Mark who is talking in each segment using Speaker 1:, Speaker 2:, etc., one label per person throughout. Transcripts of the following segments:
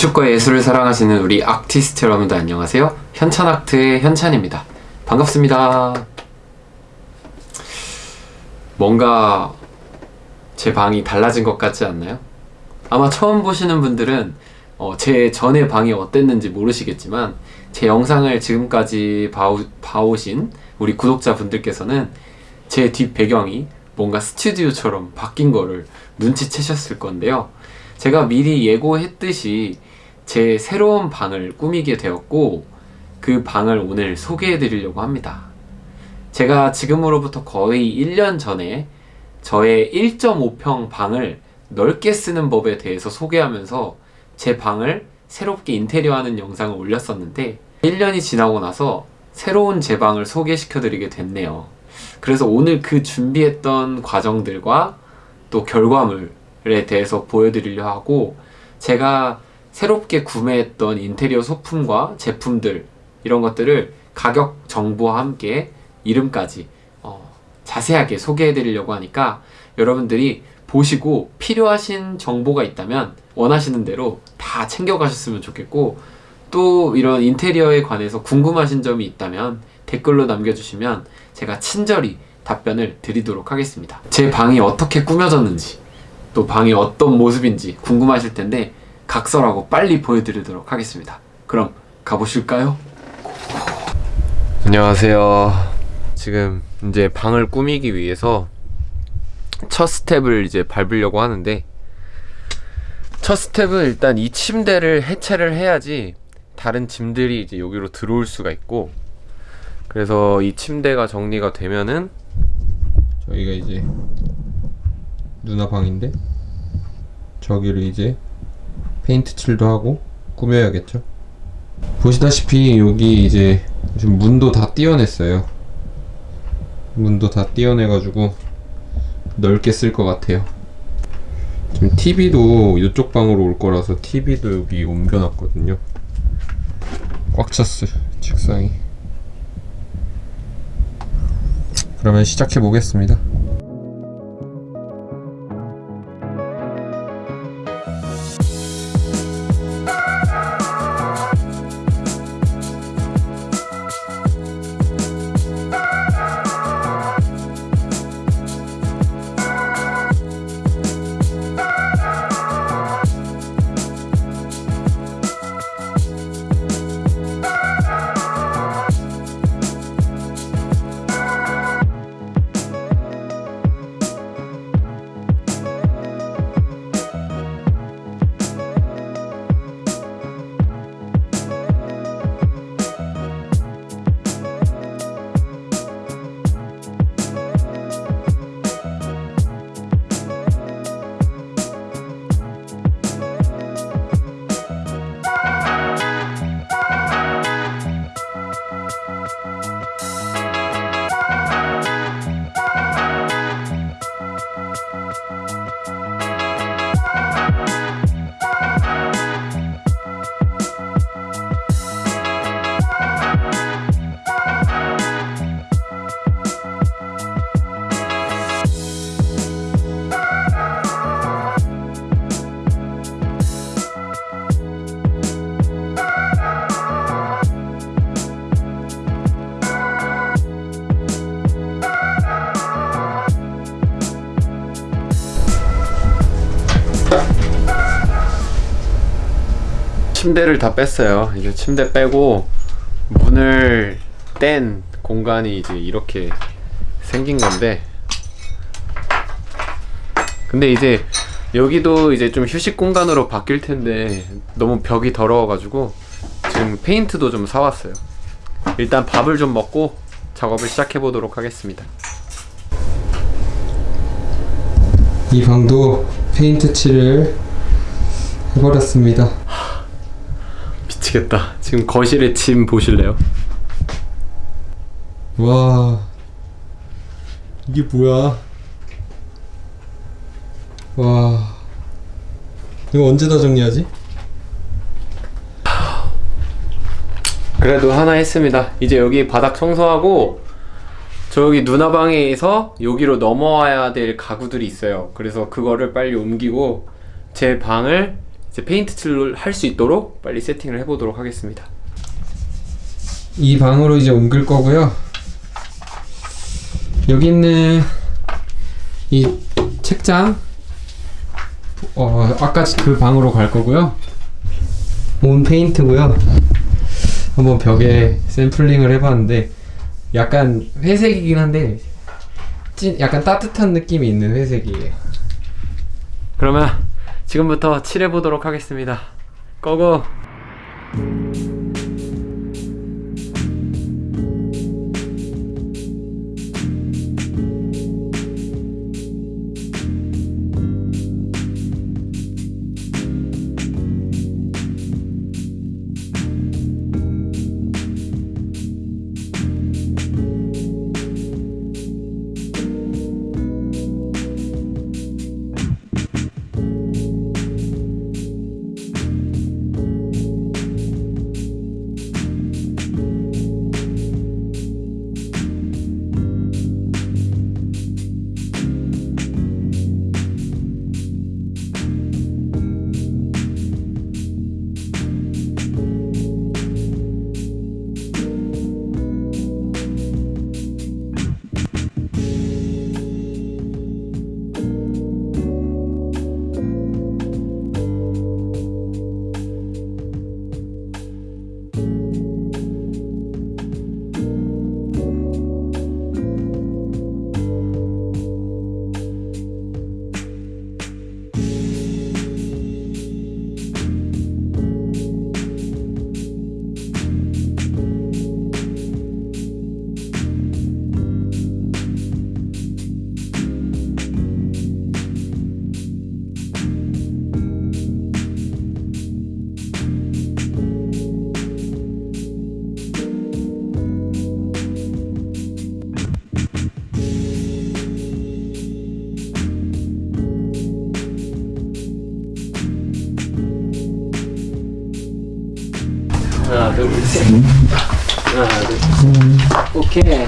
Speaker 1: 건축과 예술을 사랑하시는 우리 아티스트 여러분들 안녕하세요. 현찬아트의 현찬입니다. 반갑습니다. 뭔가 제 방이 달라진 것 같지 않나요? 아마 처음 보시는 분들은 어, 제 전에 방이 어땠는지 모르시겠지만 제 영상을 지금까지 봐오, 봐오신 우리 구독자분들께서는 제 뒷 배경이 뭔가 스튜디오처럼 바뀐 거를 눈치채셨을 건데요. 제가 미리 예고했듯이 제 새로운 방을 꾸미게 되었고 그 방을 오늘 소개해 드리려고 합니다. 제가 지금으로부터 거의 1년 전에 저의 1.5평 방을 넓게 쓰는 법에 대해서 소개하면서 제 방을 새롭게 인테리어하는 영상을 올렸었는데 1년이 지나고 나서 새로운 제 방을 소개시켜 드리게 됐네요. 그래서 오늘 그 준비했던 과정들과 또 결과물에 대해서 보여드리려 하고 제가 새롭게 구매했던 인테리어 소품과 제품들 이런 것들을 가격 정보와 함께 이름까지 어, 자세하게 소개해 드리려고 하니까 여러분들이 보시고 필요하신 정보가 있다면 원하시는 대로 다 챙겨 가셨으면 좋겠고 또 이런 인테리어에 관해서 궁금하신 점이 있다면 댓글로 남겨주시면 제가 친절히 답변을 드리도록 하겠습니다. 제 방이 어떻게 꾸며졌는지 또 방이 어떤 모습인지 궁금하실 텐데 각설하고 빨리 보여드리도록 하겠습니다. 그럼 가보실까요? 안녕하세요. 지금 이제 방을 꾸미기 위해서 첫 스텝을 이제 밟으려고 하는데 첫 스텝은 일단 이 침대를 해체를 해야지 다른 짐들이 이제 여기로 들어올 수가 있고 그래서 이 침대가 정리가 되면은 저희가 이제 누나 방인데 저기를 이제 페인트 칠도 하고 꾸며야겠죠? 보시다시피 여기 이제 지금 문도 다 띄어냈어요. 문도 다 띄어내가지고 넓게 쓸 것 같아요. 지금 TV도 이쪽 방으로 올 거라서 TV도 여기 옮겨놨거든요. 꽉 찼어요 책상이. 그러면 시작해 보겠습니다 침대를 다 뺐어요. 이제 침대 빼고 문을 뗀 공간이 이제 이렇게 생긴 건데. 근데 이제 여기도 이제 좀 휴식 공간으로 바뀔 텐데 너무 벽이 더러워 가지고 지금 페인트도 좀 사왔어요. 일단 밥을 좀 먹고 작업을 시작해 보도록 하겠습니다. 이 방도 페인트 칠을 해버렸습니다 미치겠다. 지금 거실에 짐 보실래요? 와. 이게 뭐야? 와. 이거 언제 다 정리하지? 그래도 하나 했습니다. 이제 여기 바닥 청소하고 저기 누나 방에서 여기로 넘어와야 될 가구들이 있어요. 그래서 그거를 빨리 옮기고 제 방을 이제 페인트 칠을 할 수 있도록 빨리 세팅을 해보도록 하겠습니다.
Speaker 2: 이 방으로 이제 옮길 거고요. 여기 있는 이 책장, 어 아까 그 방으로 갈 거고요. 온 페인트고요. 한번 벽에 샘플링을 해봤는데 약간 회색이긴 한데 찐 약간 따뜻한 느낌이 있는 회색이에요.
Speaker 1: 그러면 지금부터 칠해보도록 하겠습니다. 고고! 둘, 셋. 하나, 둘, 셋. 오케이.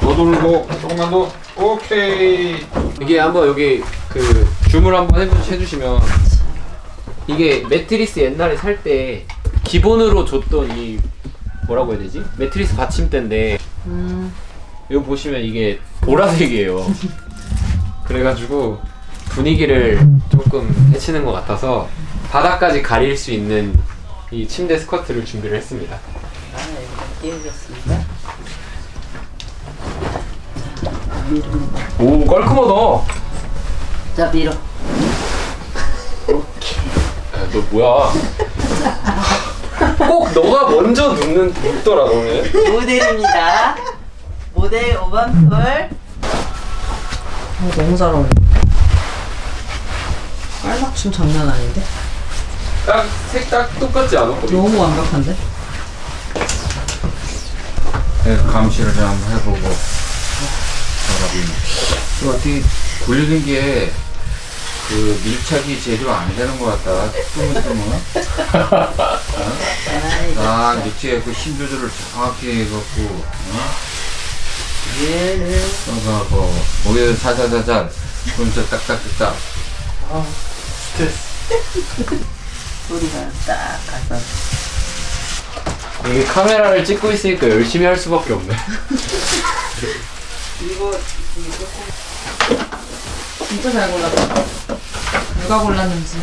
Speaker 2: 더 돌고 조금만 더. 오케이.
Speaker 1: 이게 한번 여기 그 줌을 한번 해주, 해주시면 이게 매트리스 옛날에 살 때 기본으로 줬던 이 뭐라고 해야 되지? 매트리스 받침대인데 이거 보시면 이게 보라색이에요. 그래가지고 분위기를 조금 해치는 것 같아서 바닥까지 가릴 수 있는 이 침대 스커트를 준비를 했습니다. 오 깔끔하다.
Speaker 3: 자, 밀어.
Speaker 1: 야, 너 뭐야? 꼭 너가 먼저 눕는 눕더라 너는.
Speaker 3: 모델입니다. 모델 5번 폴. 어, 너무 잘 어울려. 깔맞춤 장난 아닌데?
Speaker 1: 딱 색딱 똑같지 않아?
Speaker 3: 너무 완벽한데?
Speaker 4: 네, 감시를 좀 한번 해보고 이거 어떻게 굴리는 게 그 밀착이 제대로 안 되는 것 같다 뜨문뜨문
Speaker 3: 아이,
Speaker 4: 아 밑에 그힘 조절을 정확히 해갖고 어?
Speaker 3: 얘를.
Speaker 4: 써가고 목에 살살살살 그러면서 딱딱딱딱
Speaker 3: 어. 소리가 딱 가서.
Speaker 1: 이게 카메라를 찍고 있으니까 열심히 할 수밖에 없네.
Speaker 3: 이거. 진짜 잘 골랐다. 누가 골랐는지.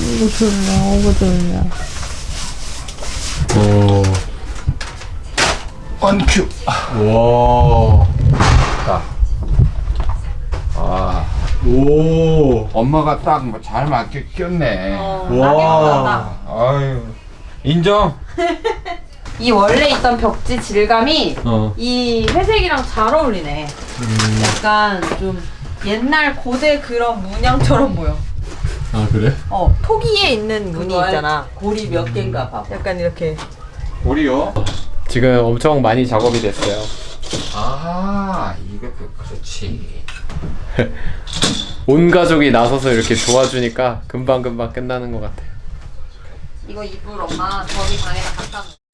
Speaker 3: 이거 졸려, 이거 졸려.
Speaker 1: 오.
Speaker 4: 언큐
Speaker 1: 와.
Speaker 4: 아
Speaker 1: 오.
Speaker 4: 엄마가 딱잘 맞게 꼈네
Speaker 3: 어,
Speaker 1: 와.
Speaker 4: 아유 인정
Speaker 5: 이 원래 있던 벽지 질감이
Speaker 1: 어.
Speaker 5: 이 회색이랑 잘 어울리네. 약간 좀 옛날 고대 그런 문양처럼 보여.
Speaker 1: 아 그래?
Speaker 5: 어, 토기에 있는
Speaker 3: 그거
Speaker 5: 있잖아.
Speaker 3: 고리 몇 개인가 봐.
Speaker 5: 약간 이렇게.
Speaker 4: 우리요
Speaker 1: 지금 엄청 많이 작업이 됐어요.
Speaker 4: 아 이것도 그렇지
Speaker 1: 온 가족이 나서서 이렇게 도와주니까 금방 금방 끝나는 것 같아.
Speaker 5: 이거 이불 엄마 저기 방에다 갖다 놓.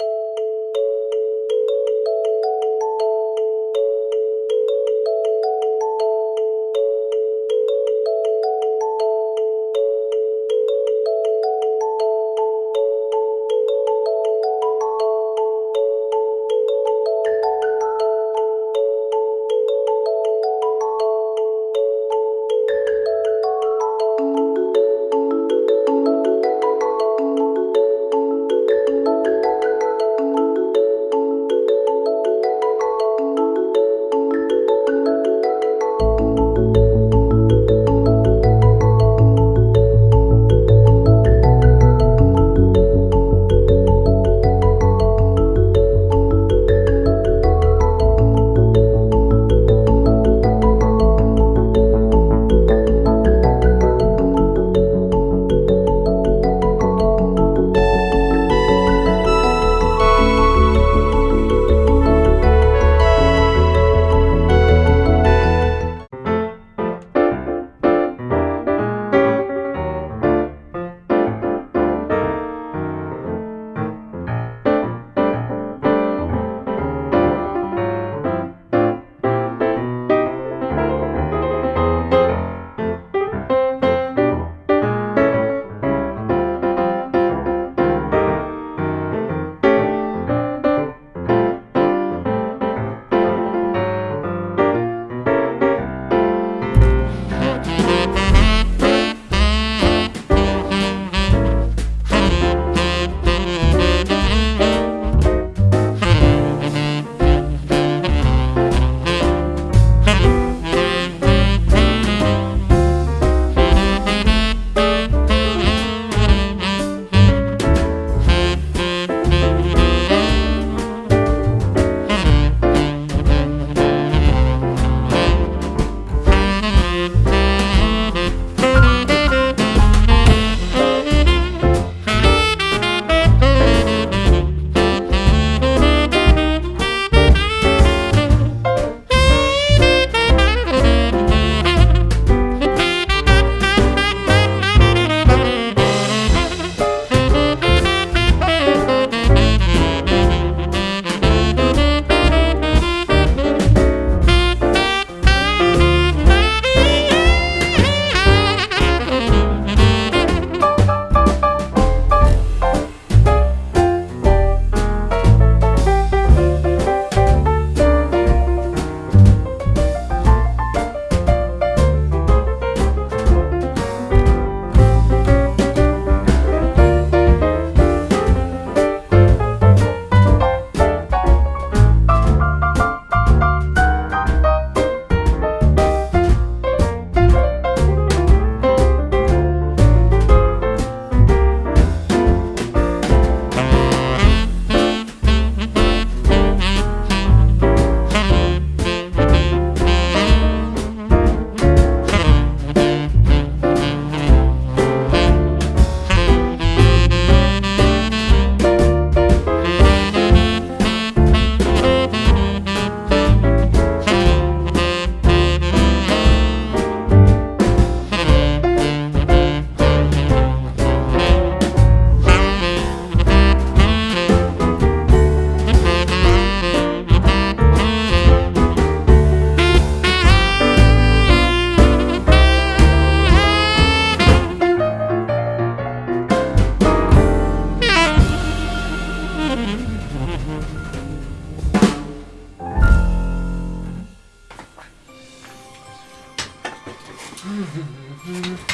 Speaker 5: Mm-hmm.